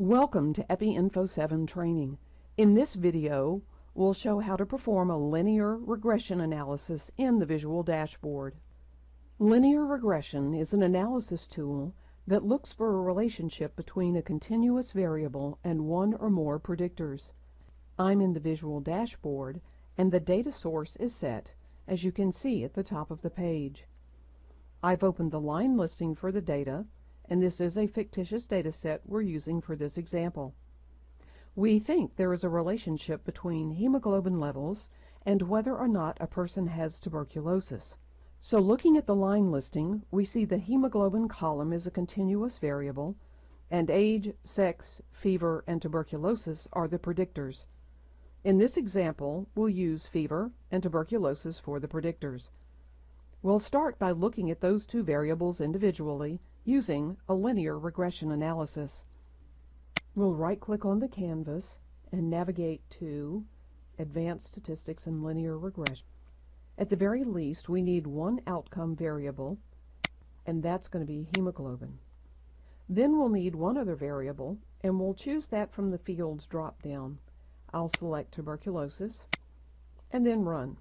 Welcome to EpiInfo 7 training. In this video, we'll show how to perform a linear regression analysis in the Visual Dashboard. Linear regression is an analysis tool that looks for a relationship between a continuous variable and one or more predictors. I'm in the Visual Dashboard, and the data source is set, as you can see at the top of the page. I've opened the line listing for the data, and this is a fictitious data set we're using for this example. We think there is a relationship between hemoglobin levels and whether or not a person has tuberculosis. So looking at the line listing, we see the hemoglobin column is a continuous variable, and age, sex, fever, and tuberculosis are the predictors. In this example, we'll use fever and tuberculosis for the predictors. We'll start by looking at those two variables individually using a linear regression analysis. We'll right-click on the canvas and navigate to Advanced Statistics and Linear Regression. At the very least, we need one outcome variable, and that's going to be hemoglobin. Then we'll need one other variable, and we'll choose that from the fields drop-down. I'll select tuberculosis, and then run.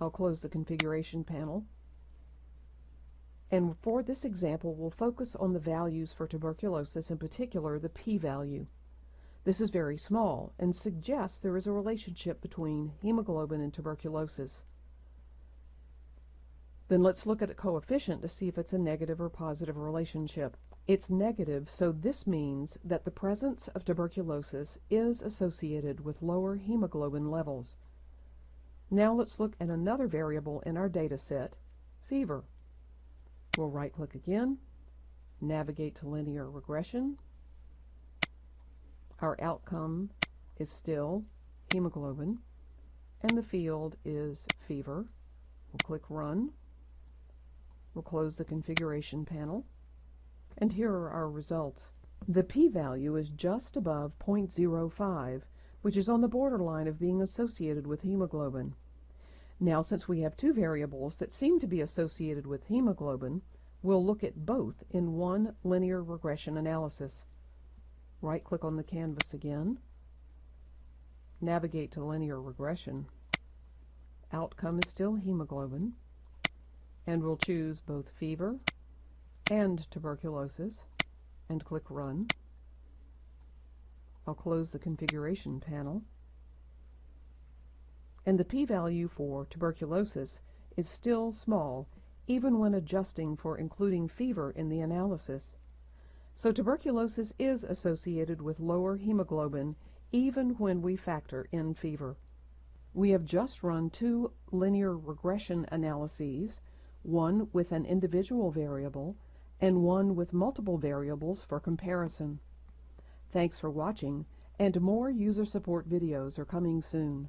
I'll close the configuration panel and for this example, we'll focus on the values for tuberculosis, in particular the p-value. This is very small and suggests there is a relationship between hemoglobin and tuberculosis. Then let's look at a coefficient to see if it's a negative or positive relationship. It's negative, so this means that the presence of tuberculosis is associated with lower hemoglobin levels. Now let's look at another variable in our data set, fever. We'll right-click again, navigate to linear regression. Our outcome is still hemoglobin, and the field is fever. We'll click Run. We'll close the configuration panel. And here are our results. The p-value is just above 0.05, which is on the borderline of being associated with hemoglobin. Now, since we have two variables that seem to be associated with hemoglobin, we'll look at both in one linear regression analysis. Right-click on the canvas again, navigate to linear regression. Outcome is still hemoglobin, and we'll choose both fever and tuberculosis, and click Run. I'll close the configuration panel and the p-value for tuberculosis is still small even when adjusting for including fever in the analysis. So tuberculosis is associated with lower hemoglobin even when we factor in fever. We have just run two linear regression analyses, one with an individual variable and one with multiple variables for comparison. Thanks for watching, and more user support videos are coming soon.